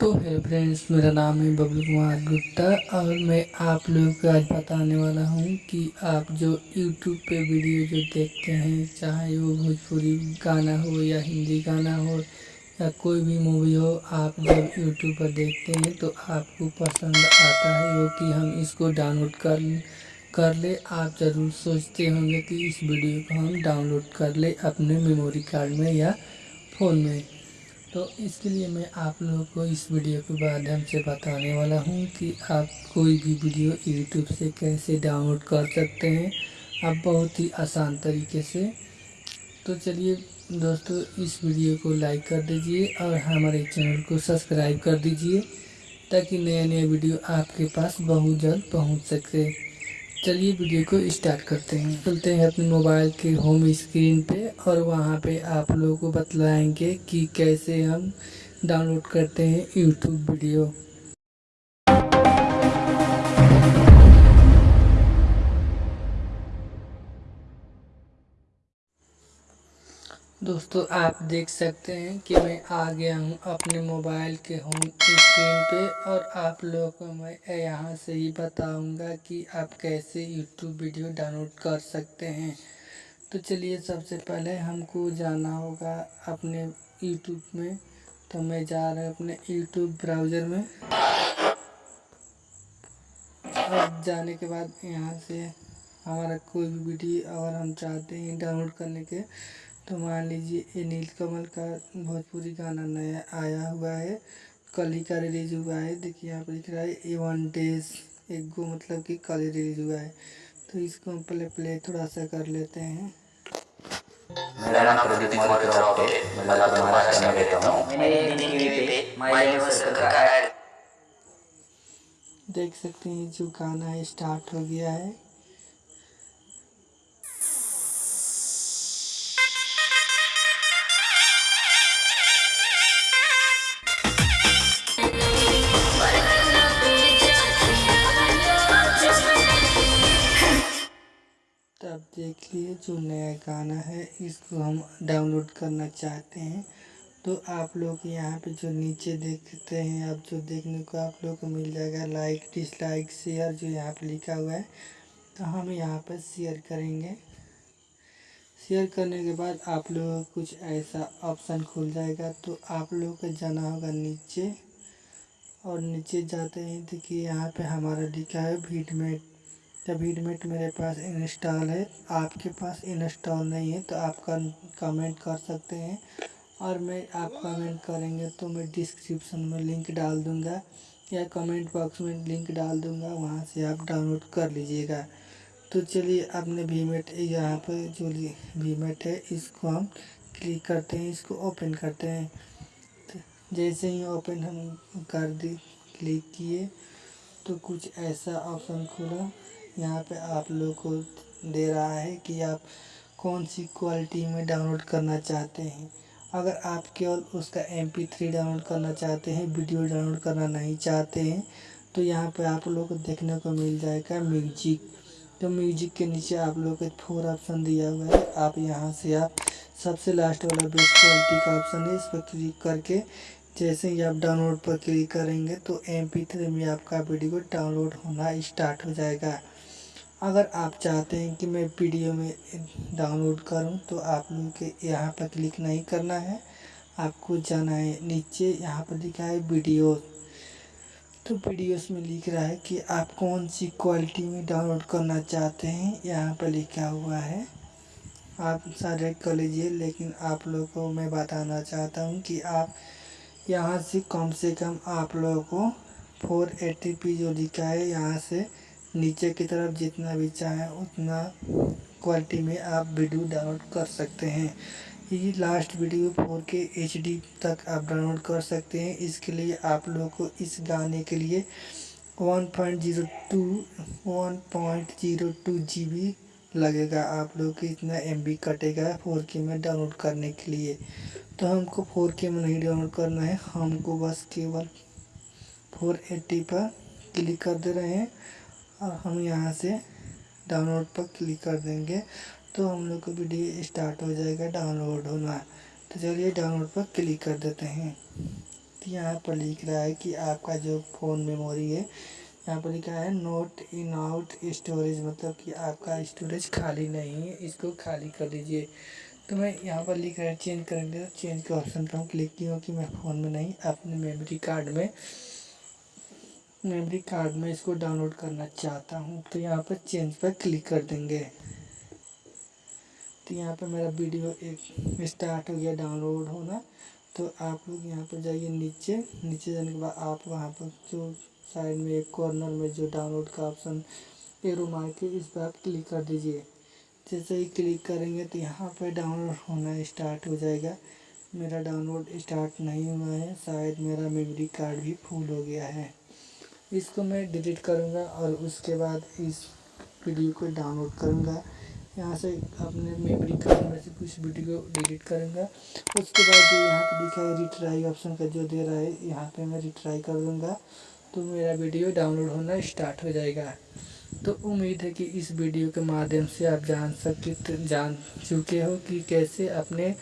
तो hello friends, मेरा नाम है बबलू कुमार गुप्ता और मैं आप लोगों को आज बताने वाला हूँ कि आप जो यूट्यूब पे वीडियो जो देखते हैं, चाहे वो भोजपुरी गाना हो या हिंदी गाना हो या कोई भी मूवी हो, आप जब यूट्यूब पर देखते हैं तो आपको पसंद आता है वो कि हम इसको डाउनलोड कर कर ले। आप ज़रूर सोचते होंगे कि इस वीडियो को हम डाउनलोड कर ले अपने मेमोरी कार्ड में या फ़ोन में। तो इसके लिए मैं आप लोगों को इस वीडियो के माध्यम से बताने वाला हूँ कि आप कोई भी वीडियो यूट्यूब से कैसे डाउनलोड कर सकते हैं। आप बहुत ही आसान तरीके से। तो चलिए दोस्तों, इस वीडियो को लाइक कर दीजिए और हमारे चैनल को सब्सक्राइब कर दीजिए, ताकि नया नया वीडियो आपके पास बहुत जल्द पहुँच सके। चलिए वीडियो को स्टार्ट करते हैं। चलते हैं अपने मोबाइल के होम स्क्रीन पे और वहाँ पे आप लोगों को बतलाएँगे कि कैसे हम डाउनलोड करते हैं यूट्यूब वीडियो दोस्तों, आप देख सकते हैं कि मैं आ गया हूँ अपने मोबाइल के होम स्क्रीन पे और आप लोगों को मैं यहाँ से ही बताऊँगा कि आप कैसे यूट्यूब वीडियो डाउनलोड कर सकते हैं। तो चलिए सबसे पहले हमको जाना होगा अपने यूट्यूब में। तो मैं जा रहा हूँ अपने यूट्यूब ब्राउज़र में। अब जाने के बाद यहाँ से हमारा कोई भी वीडियो अगर हम चाहते हैं डाउनलोड करने के तो मान लीजिए ये नीलकमल का भोजपुरी गाना नया आया हुआ है कल ही का रिलीज़ हुआ है। देखिए यहाँ पर लिख रहा है ए वन डेज़ एक गो मतलब कि कल ही रिलीज़ हुआ है। तो इसको हम प्ले प्ले थोड़ा सा कर लेते हैं। मेरा नाम प्रदीप कुमार मैं महाराष्ट्र में रहता हूँ। मैंने एक दिन टीवी पे माय सर्कल का देख सकते हैं जो गाना है स्टार्ट हो गया है। देखिए, जो नया गाना है, इसको हम डाउनलोड करना चाहते हैं। तो आप लोग यहाँ पे जो नीचे देखते हैं आप जो देखने को आप लोग को मिल जाएगा लाइक डिसलाइक शेयर जो यहाँ पे लिखा हुआ है तो हम यहाँ पर शेयर करेंगे। शेयर करने के बाद आप लोगों कुछ ऐसा ऑप्शन खुल जाएगा तो आप लोगों को जाना होगा नीचे। और नीचे जाते हैं, देखिए यहाँ पे हमारा लिखा है वीडमेट तो वीडमेट मेरे पास इंस्टॉल है। आपके पास इंस्टॉल नहीं है तो आप कमेंट कर सकते हैं। और मैं आप कमेंट करेंगे तो मैं डिस्क्रिप्शन में लिंक डाल दूँगा, या कमेंट बॉक्स में लिंक डाल दूँगा, वहाँ से आप डाउनलोड कर लीजिएगा। तो चलिए, अपने वीमेट यहाँ पर जो वीमेट है, इसको हम क्लिक करते हैं, इसको ओपन करते हैं। तो जैसे ही ओपन हम कर दी क्लिक किए तो कुछ ऐसा ऑप्शन खुला। यहाँ पे आप लोग को दे रहा है कि आप कौन सी क्वालिटी में डाउनलोड करना चाहते हैं। अगर आप केवल उसका एम पी थ्री डाउनलोड करना चाहते हैं वीडियो डाउनलोड करना नहीं चाहते हैं तो यहाँ पे आप लोग को देखने को मिल जाएगा म्यूज़िक तो म्यूज़िक के नीचे आप लोग को फोर ऑप्शन दिया हुआ है। आप यहाँ से आप सबसे लास्ट वाला बेस्ट क्वालिटी का ऑप्शन है, इस पर क्लिक करके जैसे ही आप डाउनलोड पर क्लिक करेंगे तो एम पी थ्री में आपका वीडियो डाउनलोड होना स्टार्ट हो जाएगा। अगर आप चाहते हैं कि मैं वीडियो में डाउनलोड करूँ तो आप लोग के यहाँ पर क्लिक नहीं करना है। आपको जाना है नीचे, यहाँ पर लिखा है वीडियो तो वीडियोस में लिख रहा है कि आप कौन सी क्वालिटी में डाउनलोड करना चाहते हैं, यहाँ पर लिखा हुआ है। आप सारे कर लीजिए लेकिन आप लोगों को मैं बताना चाहता हूँ कि आप यहाँ से कम से कम आप लोगों को फोर एट्टी पी जो लिखा है, यहाँ से नीचे की तरफ़ जितना भी चाहें उतना क्वालिटी में आप वीडियो डाउनलोड कर सकते हैं। ये last video four K HD तक आप डाउनलोड कर सकते हैं। इसके लिए आप लोगों को इस गाने के लिए one point zero two one point zero two G B लगेगा। आप लोग को इतना एम कटेगा फोर के में डाउनलोड करने के लिए। तो हमको फोर के में नहीं डाउनलोड करना है। हमको बस केवल फोर एट्टी पर क्लिक कर दे रहे हैं और हम यहाँ से डाउनलोड पर क्लिक कर देंगे। तो हम लोग का वीडियो स्टार्ट हो जाएगा डाउनलोड होना। तो चलिए डाउनलोड पर क्लिक कर देते हैं। तो यहाँ पर लिख रहा है कि आपका जो फ़ोन मेमोरी है, यहाँ पर लिखा है नोट इन आउट स्टोरेज मतलब कि आपका स्टोरेज खाली नहीं है। इसको खाली कर दीजिए। तो मैं यहाँ पर लिख रहा चेंज करेंगे तो चेंज के ऑप्शन पर हम क्लिक किया कि मैं फ़ोन में नहीं, अपने मेमोरी कार्ड में मेमोरी कार्ड में इसको डाउनलोड करना चाहता हूँ। तो यहाँ पर चेंज पर क्लिक कर देंगे। तो यहाँ पर मेरा वीडियो एक स्टार्ट हो गया डाउनलोड होना। तो आप लोग यहाँ पर जाइए नीचे नीचे जाने के बाद आप वहाँ पर जो साइड में एक कॉर्नर में जो डाउनलोड का ऑप्शन एरो मार के इस पर आप क्लिक कर दीजिए। जैसे ही क्लिक करेंगे तो यहाँ पर डाउनलोड होना स्टार्ट हो जाएगा। मेरा डाउनलोड स्टार्ट नहीं हुआ है, शायद मेरा मेमोरी कार्ड भी फुल हो गया है। इसको मैं डिलीट करूँगा और उसके बाद इस वीडियो को डाउनलोड करूँगा। यहाँ से अपने मेमोरी कार्ड में से कुछ वीडियो डिलीट करूँगा। उसके बाद जो यहाँ पे दिखा है रिट्राई ऑप्शन का जो दे रहा है, यहाँ पे मैं रिट्राई कर दूँगा। तो मेरा वीडियो डाउनलोड होना स्टार्ट हो जाएगा। तो उम्मीद है कि इस वीडियो के माध्यम से आप जान सकते जान चुके हो कि कैसे अपने